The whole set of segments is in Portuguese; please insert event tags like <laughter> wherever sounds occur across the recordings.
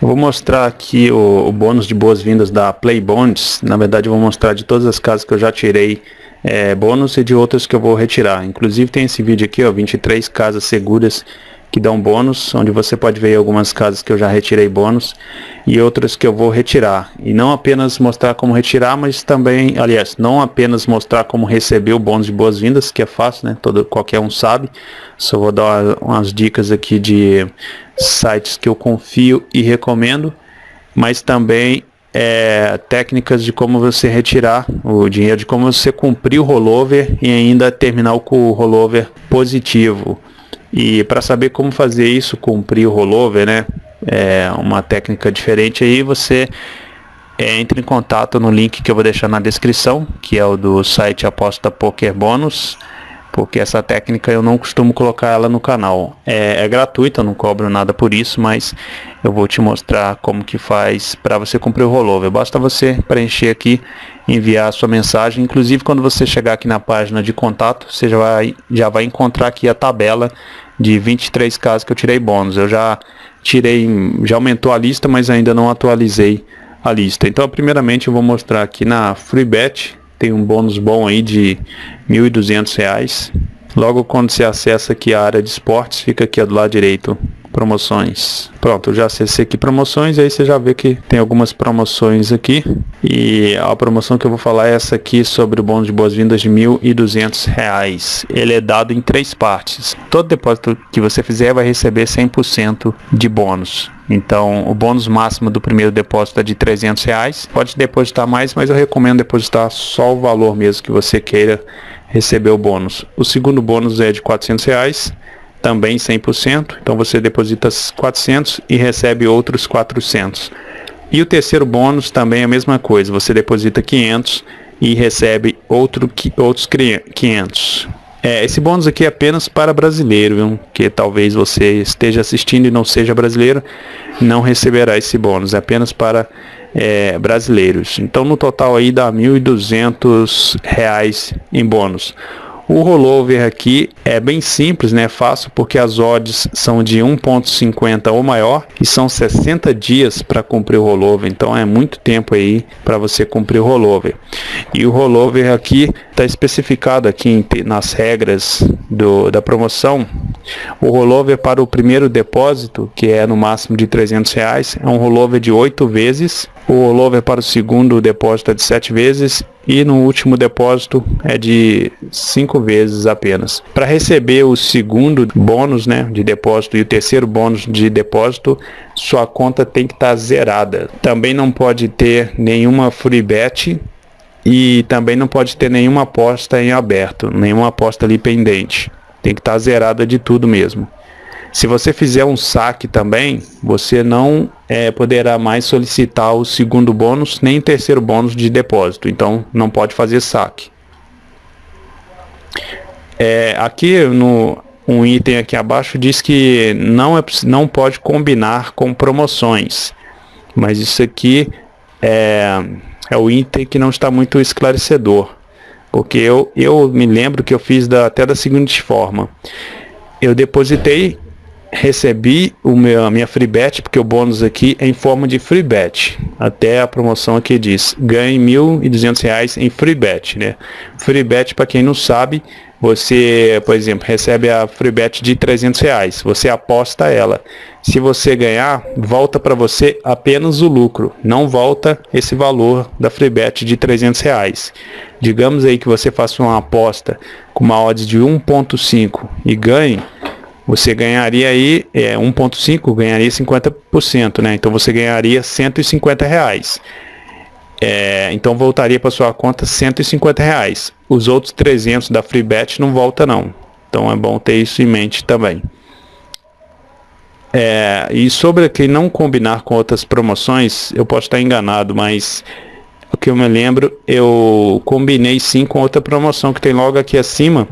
Eu vou mostrar aqui o, o bônus de boas-vindas da Play Bonds. Na verdade eu vou mostrar de todas as casas que eu já tirei é, bônus e de outras que eu vou retirar. Inclusive tem esse vídeo aqui, ó, 23 casas seguras que dão bônus, onde você pode ver algumas casas que eu já retirei bônus e outras que eu vou retirar. E não apenas mostrar como retirar, mas também, aliás, não apenas mostrar como receber o bônus de boas-vindas, que é fácil, né? Todo, qualquer um sabe. Só vou dar umas dicas aqui de sites que eu confio e recomendo, mas também é, técnicas de como você retirar o dinheiro, de como você cumprir o rollover e ainda terminar com o rollover positivo. E para saber como fazer isso, cumprir o rollover, né? É uma técnica diferente aí, você é, em contato no link que eu vou deixar na descrição, que é o do site Aposta Poker Bônus, porque essa técnica eu não costumo colocar ela no canal. É, é gratuita, não cobro nada por isso, mas eu vou te mostrar como que faz para você cumprir o rollover. Basta você preencher aqui, enviar a sua mensagem, inclusive quando você chegar aqui na página de contato, você já vai, já vai encontrar aqui a tabela de 23 casos que eu tirei bônus. Eu já tirei, já aumentou a lista, mas ainda não atualizei a lista. Então, primeiramente, eu vou mostrar aqui na FreeBet, tem um bônus bom aí de R$ 1.200. Logo quando você acessa aqui a área de esportes, fica aqui do lado direito promoções. Pronto, já acessei aqui promoções, aí você já vê que tem algumas promoções aqui. E a promoção que eu vou falar é essa aqui sobre o bônus de boas-vindas de R$ 1.200. Ele é dado em três partes. Todo depósito que você fizer vai receber 100% de bônus. Então, o bônus máximo do primeiro depósito é de 300 reais. Pode depositar mais, mas eu recomendo depositar só o valor mesmo que você queira receber o bônus. O segundo bônus é de 400 reais também 100%, então você deposita 400 e recebe outros 400. E o terceiro bônus também é a mesma coisa, você deposita 500 e recebe outro, outros 500. É, esse bônus aqui é apenas para brasileiro, viu? que talvez você esteja assistindo e não seja brasileiro, não receberá esse bônus, é apenas para é, brasileiros. Então no total aí dá R$ 1.200 em bônus. O rollover aqui é bem simples, né? Fácil porque as odds são de 1.50 ou maior e são 60 dias para cumprir o rollover. Então é muito tempo aí para você cumprir o rollover. E o rollover aqui está especificado aqui nas regras do, da promoção. O rollover para o primeiro depósito, que é no máximo de 300 reais, é um rollover de 8 vezes. O rollover para o segundo depósito é de 7 vezes e no último depósito é de cinco vezes apenas. Para receber o segundo bônus né, de depósito e o terceiro bônus de depósito, sua conta tem que estar tá zerada. Também não pode ter nenhuma free bet e também não pode ter nenhuma aposta em aberto, nenhuma aposta ali pendente. Tem que estar tá zerada de tudo mesmo. Se você fizer um saque também, você não é, poderá mais solicitar o segundo bônus nem terceiro bônus de depósito. Então não pode fazer saque. É, aqui no um item aqui abaixo diz que não, é, não pode combinar com promoções. Mas isso aqui é, é o item que não está muito esclarecedor. Porque eu, eu me lembro que eu fiz da, até da seguinte forma. Eu depositei recebi o meu, a minha free bet, porque o bônus aqui é em forma de free bet. Até a promoção aqui diz, ganhe R$ 1.200 em free bet, né? Free bet, para quem não sabe, você, por exemplo, recebe a free bet de 300 reais, você aposta ela. Se você ganhar, volta para você apenas o lucro, não volta esse valor da free bet de 300 reais. Digamos aí que você faça uma aposta com uma odds de 1.5 e ganhe, você ganharia aí é, 1.5, ganharia 50%, né? Então você ganharia 150 reais. É, então voltaria para sua conta 150 reais. Os outros 300 da FreeBet não volta não. Então é bom ter isso em mente também. É, e sobre que não combinar com outras promoções, eu posso estar enganado, mas o que eu me lembro, eu combinei sim com outra promoção que tem logo aqui acima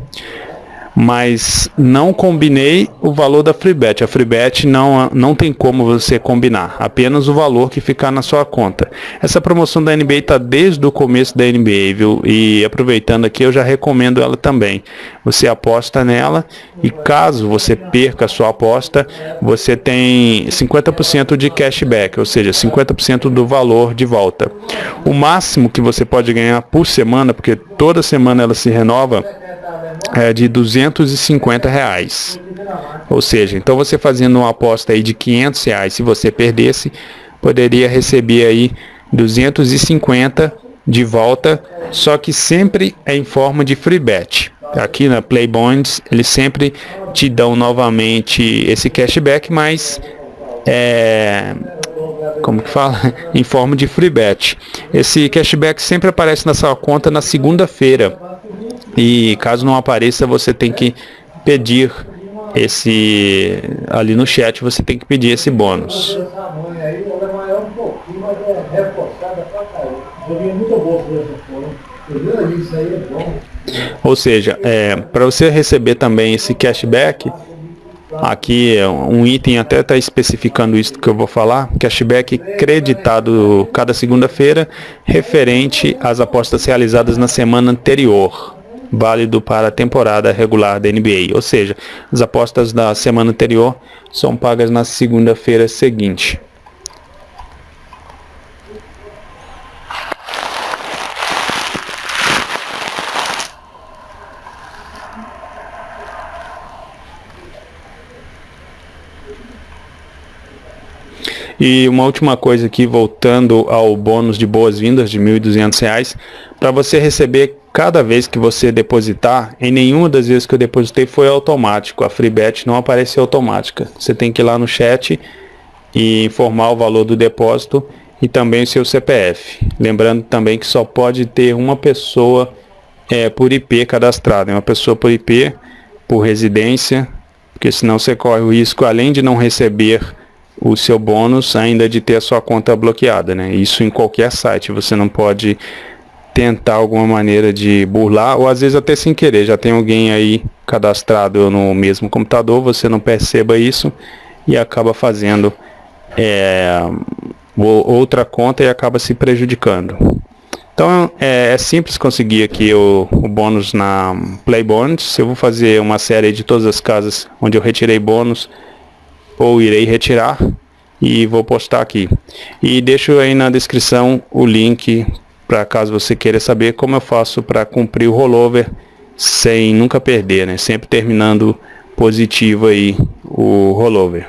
mas não combinei o valor da FreeBet. A FreeBet não, não tem como você combinar, apenas o valor que ficar na sua conta. Essa promoção da NBA está desde o começo da NBA, viu? E aproveitando aqui, eu já recomendo ela também. Você aposta nela e caso você perca a sua aposta, você tem 50% de cashback, ou seja, 50% do valor de volta. O máximo que você pode ganhar por semana, porque toda semana ela se renova, é, de 250 reais. Ou seja, então você fazendo uma aposta aí de 500 reais, se você perdesse, poderia receber aí 250 de volta, só que sempre é em forma de free bet. Aqui na Play Bonds, eles sempre te dão novamente esse cashback, mas é, como que fala? <laughs> em forma de free bet. Esse cashback sempre aparece na sua conta na segunda-feira. E caso não apareça, você tem que pedir esse ali no chat, você tem que pedir esse bônus. Ou seja, é, para você receber também esse cashback, aqui um item até está especificando isso que eu vou falar, cashback creditado cada segunda-feira referente às apostas realizadas na semana anterior válido para a temporada regular da NBA, ou seja, as apostas da semana anterior são pagas na segunda-feira seguinte. E uma última coisa aqui, voltando ao bônus de boas-vindas de R$ 1.200, para você receber cada vez que você depositar, em nenhuma das vezes que eu depositei foi automático, a FreeBet não apareceu automática. Você tem que ir lá no chat e informar o valor do depósito e também o seu CPF. Lembrando também que só pode ter uma pessoa é, por IP cadastrada, uma pessoa por IP, por residência, porque senão você corre o risco, além de não receber o seu bônus, ainda de ter a sua conta bloqueada, né? Isso em qualquer site, você não pode tentar alguma maneira de burlar, ou às vezes até sem querer, já tem alguém aí cadastrado no mesmo computador, você não perceba isso e acaba fazendo é, outra conta e acaba se prejudicando. Então é, é simples conseguir aqui o, o, bônus na Play Bonds. Eu vou fazer uma série de todas as casas onde eu retirei bônus ou irei retirar e vou postar aqui. E deixo aí na descrição o link para caso você queira saber como eu faço para cumprir o rollover sem nunca perder, né? Sempre terminando positivo aí o rollover.